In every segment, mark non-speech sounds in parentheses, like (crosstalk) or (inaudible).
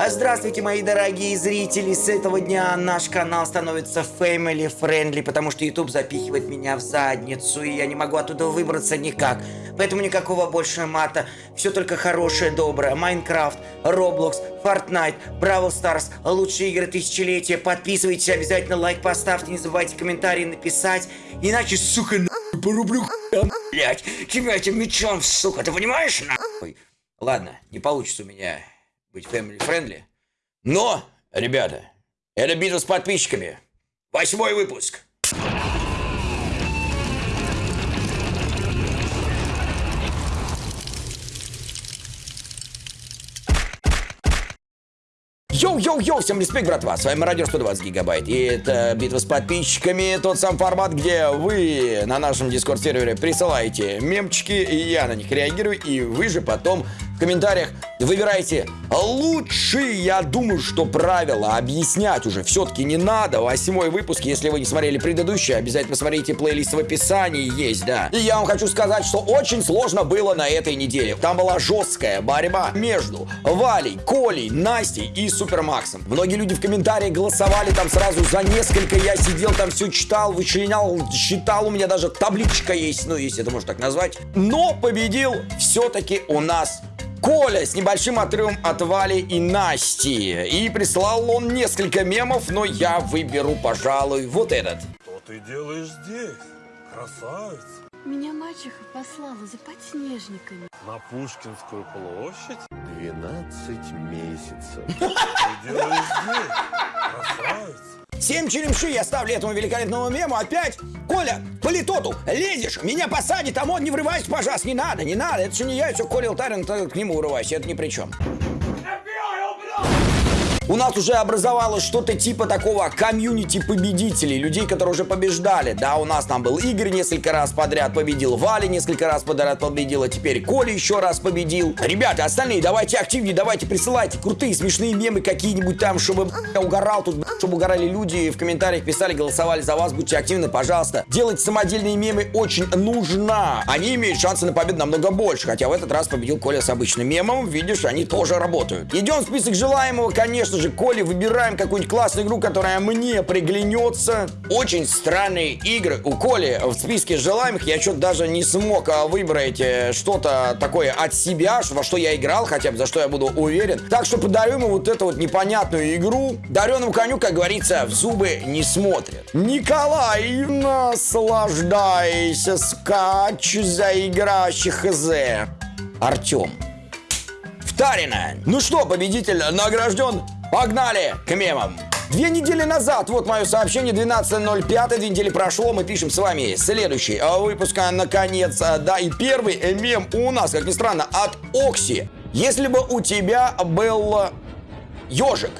А здравствуйте, мои дорогие зрители! С этого дня наш канал становится family friendly, потому что YouTube запихивает меня в задницу, и я не могу оттуда выбраться никак. Поэтому никакого больше мата. Все только хорошее, доброе. Майнкрафт, Roblox, Fortnite, Brawl Stars, лучшие игры тысячелетия. Подписывайтесь, обязательно лайк поставьте, не забывайте комментарии написать. Иначе, сука, нахуй, порублю хуя, блядь. Тебя этим мечом, сука, ты понимаешь, нахуй? Ладно, не получится у меня быть family friendly. Но, ребята, это битва с подписчиками. Восьмой выпуск. Йоу-йоу-йоу, всем респект, братва, с вами Радио 120 Гигабайт, и это битва с подписчиками, тот сам формат, где вы на нашем Discord-сервере присылаете мемчики, и я на них реагирую, и вы же потом в комментариях выбирайте лучшие, я думаю, что правила объяснять уже все-таки не надо. Восьмой выпуск, если вы не смотрели предыдущий, обязательно посмотрите плейлист в описании, есть, да. И я вам хочу сказать, что очень сложно было на этой неделе. Там была жесткая борьба между Валей, Колей, Настей и Супермаксом. Многие люди в комментариях голосовали там сразу за несколько, я сидел там все читал, вычленял, считал, у меня даже табличка есть, ну, если это можно так назвать. Но победил все-таки у нас Коля с небольшим отрывом от Вали и Насти. И прислал он несколько мемов, но я выберу, пожалуй, вот этот. Что ты делаешь здесь, красавица? Меня мачеха послала за подснежниками. На Пушкинскую площадь? 12 месяцев. Ты делаешь здесь? Семь черемши я ставлю этому великолепному мему опять. Коля, по литоту, лезешь, меня посадит, а он не врывайся, пожалуйста, не надо, не надо. Это же не я, все Коля Алтарин, к нему врывайся, это ни при чем. У нас уже образовалось что-то типа такого комьюнити победителей, людей, которые уже побеждали. Да, у нас там был Игорь несколько раз подряд победил, Валя несколько раз подряд победила, теперь Коля еще раз победил. Ребята, остальные, давайте активнее, давайте присылайте крутые смешные мемы какие-нибудь там, чтобы я угорал тут, чтобы угорали люди, в комментариях писали, голосовали за вас, будьте активны, пожалуйста. Делать самодельные мемы очень нужно. Они имеют шансы на победу намного больше, хотя в этот раз победил Коля с обычным мемом, видишь, они тоже работают. Идем в список желаемого, конечно же, Коля, выбираем какую-нибудь классную игру, которая мне приглянется. Очень странные игры у Коли в списке желаемых. Я что-то даже не смог а, выбрать э, что-то такое от себя, во что я играл, хотя бы за что я буду уверен. Так что подарю ему вот эту вот непонятную игру. Дареному коню, как говорится, в зубы не смотрят. Николай, наслаждайся, скач за играющих хз. Артем. Втарина. Ну что, победитель награжден? Погнали к мемам. Две недели назад, вот мое сообщение, 12.05, две недели прошло, мы пишем с вами следующий выпуск, наконец, да, и первый мем у нас, как ни странно, от Окси. Если бы у тебя был ежик,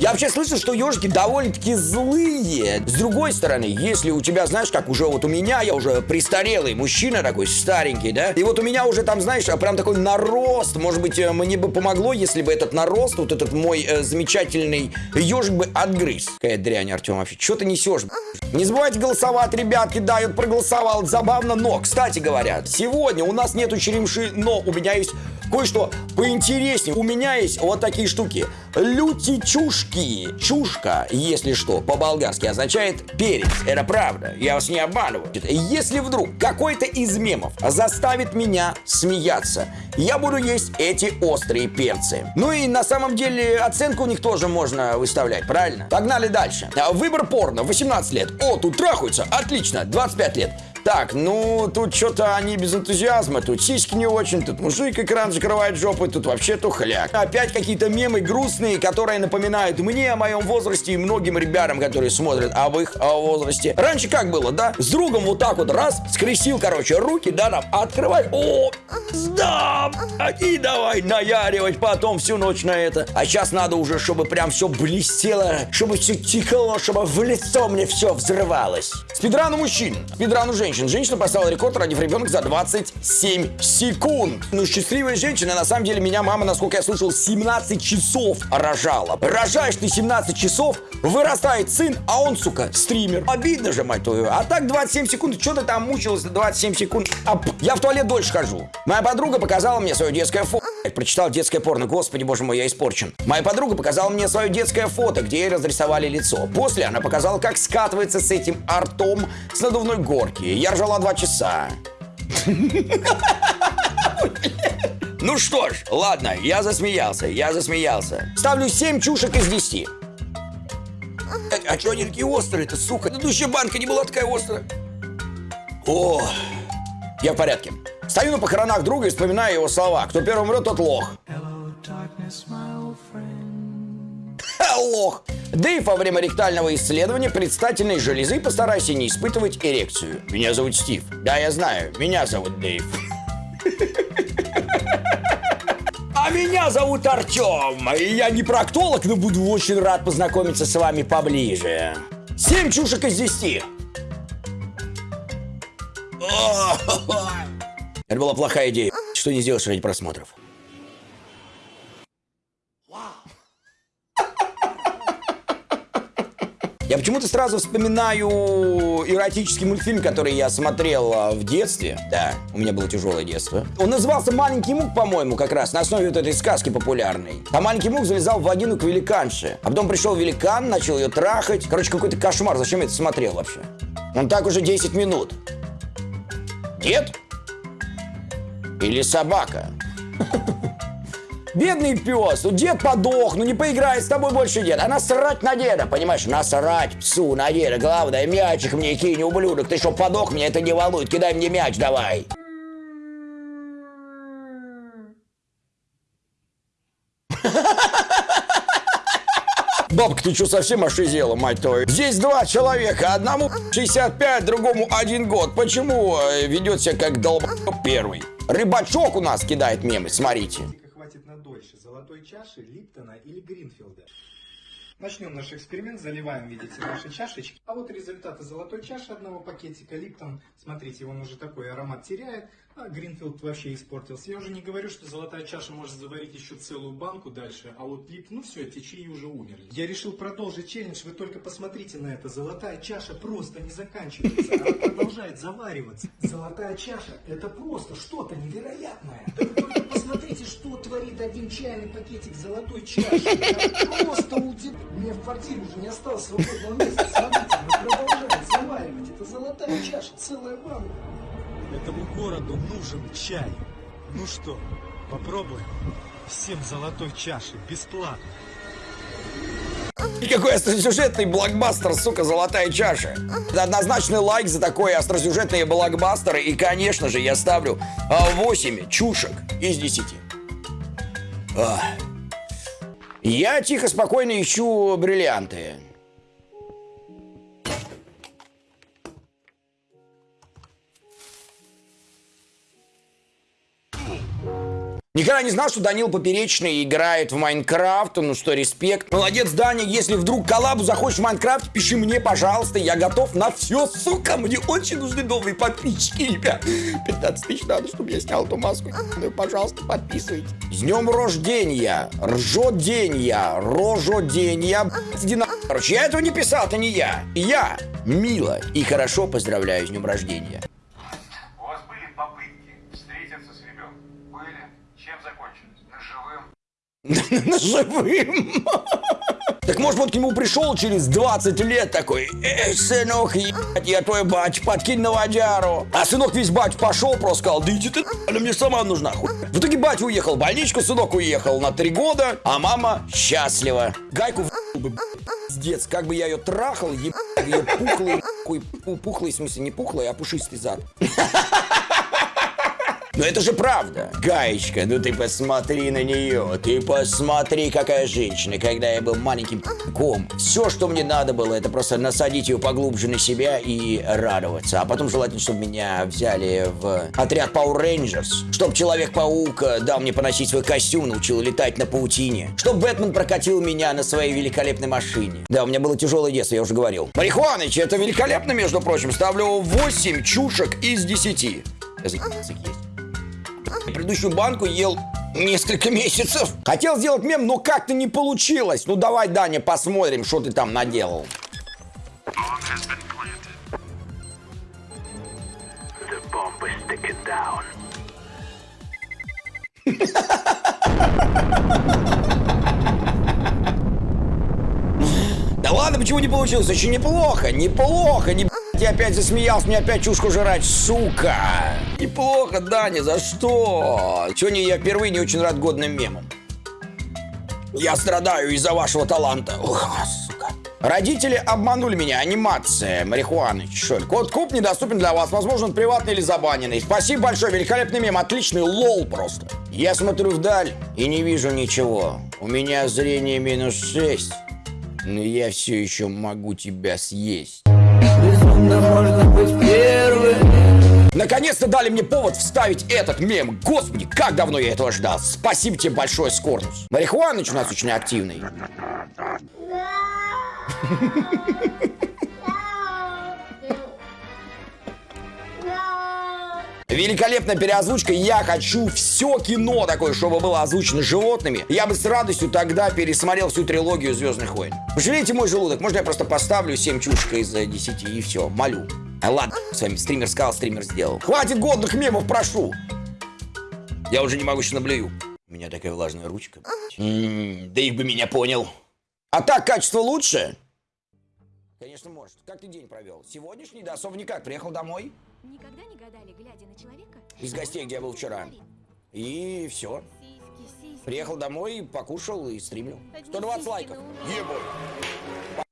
Я вообще слышал, что ежики довольно-таки злые. С другой стороны, если у тебя, знаешь, как уже вот у меня, я уже престарелый мужчина такой, старенький, да? И вот у меня уже там, знаешь, прям такой нарост. Может быть, э, мне бы помогло, если бы этот нарост, вот этот мой э, замечательный ежик бы отгрыз. Какая дрянь, Артем, вообще. Что ты несешь? Не забывайте голосовать, ребятки, да, я проголосовал, забавно, но, кстати говоря, сегодня у нас нету черемши, но у меня есть кое-что поинтереснее. У меня есть вот такие штуки. Лютичушки. Чушка, если что, по-болгарски означает перец. Это правда, я вас не обманываю. Если вдруг какой-то из мемов заставит меня смеяться, я буду есть эти острые перцы. Ну и на самом деле оценку у них тоже можно выставлять, правильно? Погнали дальше. Выбор порно, 18 лет. О, тут трахаются, отлично, 25 лет. Так, ну, тут что-то они без энтузиазма, тут сиськи не очень, тут мужик экран закрывает жопой, тут вообще тухляк. Опять какие-то мемы грустные, которые напоминают мне о моем возрасте и многим ребятам, которые смотрят об их о возрасте. Раньше как было, да? С другом вот так вот раз, скрестил, короче, руки, да, там, открывай, о, да, и давай наяривать потом всю ночь на это. А сейчас надо уже, чтобы прям все блестело, чтобы все текло, чтобы в лицо мне все взрывалось. Спидран у мужчин, спидран женщин. Женщина поставила рекорд, родив ребенка за 27 секунд. Ну, счастливая женщина, на самом деле, меня мама, насколько я слышал, 17 часов рожала. Рожаешь ты 17 часов, вырастает сын, а он, сука, стример. Обидно же, мать твою. А так 27 секунд, что ты там мучилась на 27 секунд? А, я в туалет дольше хожу. Моя подруга показала мне свое детское фото. прочитал детское порно. Господи, боже мой, я испорчен. Моя подруга показала мне свое детское фото, где ей разрисовали лицо. После она показала, как скатывается с этим артом с надувной горки. Я ржала два часа. Ну что ж, ладно, я засмеялся, я засмеялся. Ставлю 7 чушек из 10. А, а что они такие острые-то, сука? Предыдущая банка не была такая острая. О, я в порядке. Стою на похоронах друга и вспоминаю его слова. Кто первым умрет, тот лох. Ха, лох. Дэйв во время ректального исследования предстательной железы постарайся не испытывать эрекцию. Меня зовут Стив. Да, я знаю. Меня зовут Дэйв. А меня зовут Артем. И я не проктолог, но буду очень рад познакомиться с вами поближе. Семь чушек из десяти. (laughs) Это была плохая идея. Что не сделаешь ради просмотров? Я почему-то сразу вспоминаю эротический мультфильм, который я смотрел а, в детстве. Да, у меня было тяжелое детство. Он назывался «Маленький мук», по-моему, как раз, на основе вот этой сказки популярной. А маленький мук залезал в вагину к великанше. А потом пришел великан, начал ее трахать. Короче, какой-то кошмар. Зачем я это смотрел вообще? Он так уже 10 минут. Дед? Или собака? Бедный пес, ну дед подох, ну не поиграет с тобой больше дед. А насрать на деда, понимаешь, насрать псу на деда. Главное, мячик мне кинь, ублюдок. Ты что, подох, меня это не волнует. Кидай мне мяч давай. (laughs) Бабка, ты что, совсем ошизела, мать твою? Здесь два человека, одному 65, другому один год. Почему э, ведет себя как долб первый? Рыбачок у нас кидает мемы, смотрите. Золотой чаши, Липтона или Гринфилда. Начнем наш эксперимент, заливаем, видите, наши чашечки. А вот результаты золотой чаши одного пакетика. Липтон, смотрите, он уже такой аромат теряет, а Гринфилд вообще испортился. Я уже не говорю, что золотая чаша может заварить еще целую банку дальше, а вот Лип, ну все, эти чаи уже умерли. Я решил продолжить челлендж, вы только посмотрите на это. Золотая чаша просто не заканчивается, она продолжает завариваться. Золотая чаша, это просто что-то невероятное. Посмотрите, что творит один чайный пакетик золотой чаши. Я просто удив... У меня в квартире уже не осталось свободного места. Смотрите, она продолжает заваривать. Это золотая чаша, целая банка. Этому городу нужен чай. Ну что, попробуем? Всем золотой чаши, бесплатно. И какой остросюжетный блокбастер, сука, золотая чаша. Однозначный лайк за такой остросюжетный блокбастер. И, конечно же, я ставлю а, 8 чушек из 10. Ах. Я тихо, спокойно ищу бриллианты. Никогда не знал, что Данил Поперечный играет в Майнкрафт, ну что, респект. Молодец, Даня, если вдруг коллабу захочешь в Майнкрафт, пиши мне, пожалуйста, я готов на все, сука, мне очень нужны новые подписчики, ребят. 15 тысяч надо, чтобы я снял эту маску, ну, пожалуйста, подписывайтесь. С днем рождения, ржоденья, рожоденья, иди на... Короче, я этого не писал, это не я. Я мило и хорошо поздравляю с днем рождения. У вас были попытки встретиться с ребенком? Были. Чем закончились? Ножевым? Живым. Так может вот к нему пришел через 20 лет такой, эй, сынок, ебать, я твой бач, подкинь на водяру. А сынок весь бач пошел, просто сказал, да иди ты, она мне сама нужна. хуй». В итоге бать уехал в больничку, сынок уехал на три года, а мама счастлива. Гайку бы, пиздец, как бы я ее трахал, ебать, ее пухлый, хуй, пу- пухлый, в смысле, не пухлый, а пушистый зад. (laughs) Но это же правда. Гаечка, ну ты посмотри на нее. Ты посмотри, какая женщина. Когда я был маленьким ком, все, что мне надо было, это просто насадить ее поглубже на себя и радоваться. А потом желательно, чтобы меня взяли в отряд Power Rangers. Чтоб Человек-паук э, дал мне поносить свой костюм, научил летать на паутине. Чтоб Бэтмен прокатил меня на своей великолепной машине. Да, у меня было тяжелое детство, я уже говорил. Марихуаныч, это великолепно, между прочим. Ставлю 8 чушек из 10. Я заебался есть. Предыдущую банку ел несколько месяцев. Хотел сделать мем, но как-то не получилось. Ну давай, Даня, посмотрим, что ты там наделал. (laughs) Да ладно, почему не получилось? Очень неплохо, неплохо, не... Я опять засмеялся, мне опять чушку жрать, сука! Неплохо, Даня, за что? Сегодня я впервые не очень рад годным мемам. Я страдаю из-за вашего таланта. Ох, сука. Родители обманули меня. Анимация. Марихуаны. Чё? Код куб недоступен для вас. Возможно, он приватный или забаненный. Спасибо большое. Великолепный мем. Отличный лол просто. Я смотрю вдаль и не вижу ничего. У меня зрение минус 6. Но я все еще могу тебя съесть. Наконец-то дали мне повод вставить этот мем. Господи, как давно я этого ждал. Спасибо тебе большое, Скорнус. Марихуаныч у нас очень активный. Великолепная переозвучка. Я хочу все кино такое, чтобы было озвучено животными. Я бы с радостью тогда пересмотрел всю трилогию Звездных войн. Пожалейте мой желудок. Можно я просто поставлю 7 чушек из 10 и все. Молю. А ладно, с вами стример сказал, стример сделал. Хватит годных мемов, прошу. Я уже не могу еще наблюю. У меня такая влажная ручка. М, да их бы меня понял. А так качество лучше? Конечно, может. Как ты день провел? Сегодняшний, да, особо никак. Приехал домой Никогда не гадали, глядя на человека? из гостей, где я был вчера. И все. Сиськи, сиськи. Приехал домой, покушал и стримлю. Одни 120 сиськи лайков. ура. Ебой.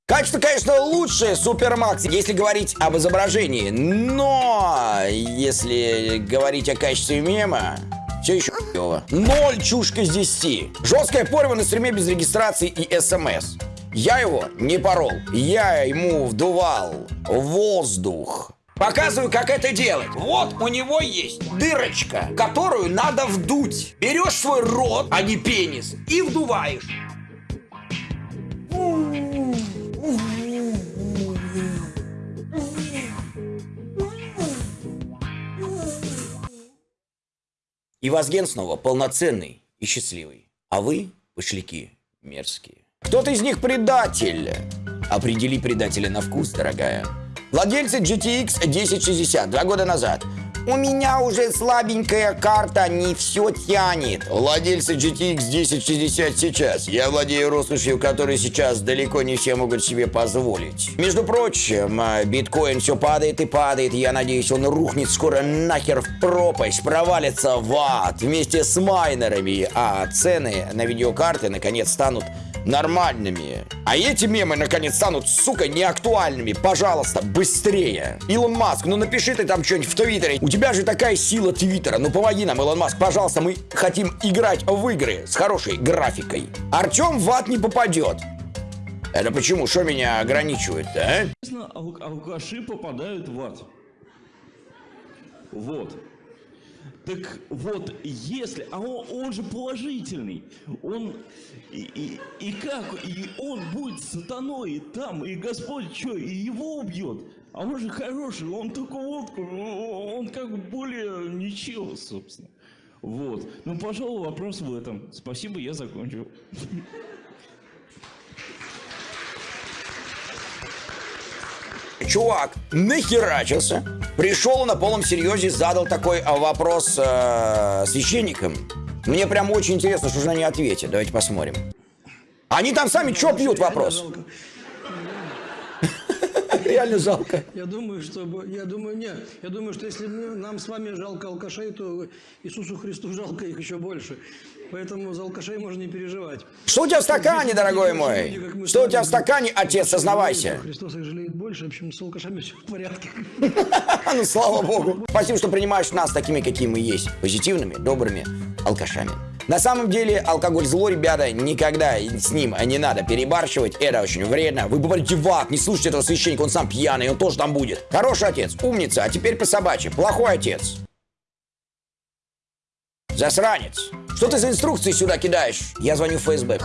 Качество, конечно, лучшее, Супермакс, если говорить об изображении. Но если говорить о качестве мема, все еще хуёво. Ноль чушка из 10. Жесткая порва на стриме без регистрации и смс. Я его не порол. Я ему вдувал воздух. Показываю, как это делать. Вот у него есть дырочка, которую надо вдуть. Берешь свой рот, а не пенис, и вдуваешь. И Вазген снова полноценный и счастливый. А вы, пошляки, мерзкие. Кто-то из них предатель. Определи предателя на вкус, дорогая. Владельцы GTX 1060 два года назад. У меня уже слабенькая карта, не все тянет. Владельцы GTX 1060 сейчас. Я владею роскошью, которую сейчас далеко не все могут себе позволить. Между прочим, а, биткоин все падает и падает. Я надеюсь, он рухнет скоро нахер в пропасть, провалится в ад вместе с майнерами. А цены на видеокарты наконец станут нормальными. А эти мемы наконец станут, сука, неактуальными. Пожалуйста, быстрее. Илон Маск, ну напиши ты там что-нибудь в Твиттере. У тебя же такая сила Твиттера. Ну помоги нам, Илон Маск, пожалуйста, мы хотим играть в игры с хорошей графикой. Артем в ад не попадет. Это почему? Что меня ограничивает, а? Ал- алкаши попадают в ад. Вот. Так вот, если... А он, он же положительный. Он... И, и, и как? И он будет сатаной там, и Господь что, и его убьет? А он же хороший, он только водку, он как бы более ничего, собственно. Вот. Ну, пожалуй, вопрос в этом. Спасибо, я закончил. Чувак нахерачился, пришел на полном серьезе, задал такой а, вопрос э, священникам. Мне прям очень интересно, что же они ответят. Давайте посмотрим. Они там сами что пьют вопрос? (laughs) Реально жалко. Я думаю, что я думаю, нет. Я думаю, что если мы- нам с вами жалко алкашей, то Иисусу Христу жалко их еще больше. Поэтому за алкашей можно не переживать. Что у тебя в стакане, дорогой мой? Что у тебя в стакане, отец, сознавайся? Христос их жалеет больше, в общем, с алкашами все в порядке. (laughs) Ну, слава богу. Спасибо, что принимаешь нас такими, какие мы есть. Позитивными, добрыми алкашами. На самом деле, алкоголь зло, ребята, никогда с ним не надо перебарщивать. Это очень вредно. Вы попадете в ад, не слушайте этого священника, он сам пьяный, он тоже там будет. Хороший отец, умница, а теперь по собачьи. Плохой отец. Засранец. Что ты за инструкции сюда кидаешь? Я звоню в ФСБ.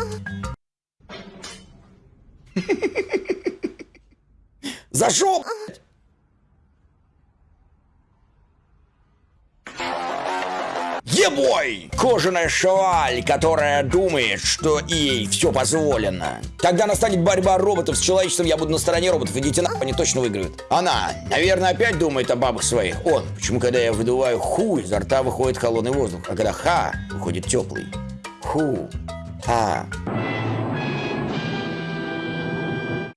Зашел, блядь. Ебой! Кожаная шваль, которая думает, что ей все позволено. Когда настанет борьба роботов с человечеством, я буду на стороне роботов. Идите на, они точно выиграют. Она, наверное, опять думает о бабах своих. Он, почему, когда я выдуваю ху, изо рта выходит холодный воздух, а когда ха, выходит теплый. Ху, ха.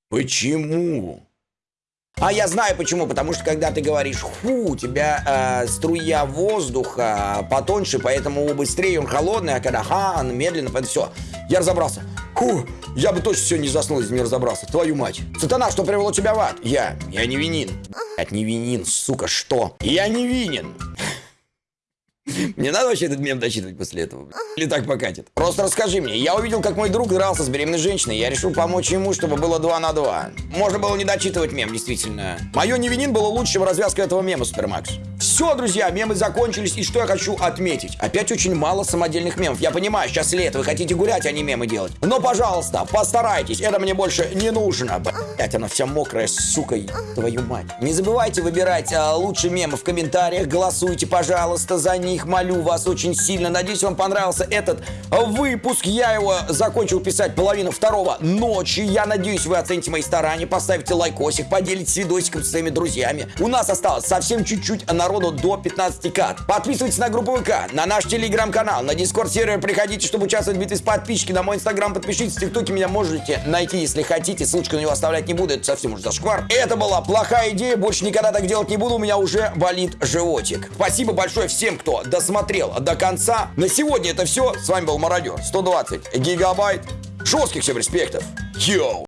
Почему? А я знаю почему, потому что когда ты говоришь «ху», у тебя э, струя воздуха потоньше, поэтому быстрее он холодный, а когда «ха», он медленно, поэтому все. Я разобрался. Ху, я бы точно сегодня не заснул, если не разобрался. Твою мать. Сатана, что привело тебя в ад? Я. Я невинен. От невинен, сука, что? Я невинен. Мне надо вообще этот мем дочитывать после этого? Или так покатит? Просто расскажи мне. Я увидел, как мой друг дрался с беременной женщиной. Я решил помочь ему, чтобы было 2 на 2. Можно было не дочитывать мем, действительно. Мое невинин было лучше, чем развязка этого мема, Супермакс. Все, друзья, мемы закончились. И что я хочу отметить? Опять очень мало самодельных мемов. Я понимаю, сейчас лето, вы хотите гулять, а не мемы делать. Но, пожалуйста, постарайтесь. Это мне больше не нужно. Блять, она вся мокрая, сука, твою мать. Не забывайте выбирать а, лучшие мемы в комментариях. Голосуйте, пожалуйста, за них. Молю вас очень сильно. Надеюсь, вам понравился этот выпуск. Я его закончил писать половину второго ночи. Я надеюсь, вы оцените мои старания, поставите лайкосик, поделитесь видосиком с своими друзьями. У нас осталось совсем чуть-чуть народу до 15 кат. Подписывайтесь на группу ВК, на наш телеграм-канал, на дискорд сервер приходите, чтобы участвовать в битве с подписчики. На мой инстаграм подпишитесь, в тиктоке меня можете найти, если хотите. Ссылочку на него оставлять не буду, это совсем уж зашквар. Это была плохая идея, больше никогда так делать не буду, у меня уже болит животик. Спасибо большое всем, кто досмотрел до конца. На сегодня это все. С вами был Мародер 120 гигабайт. Жестких всем респектов. Йоу!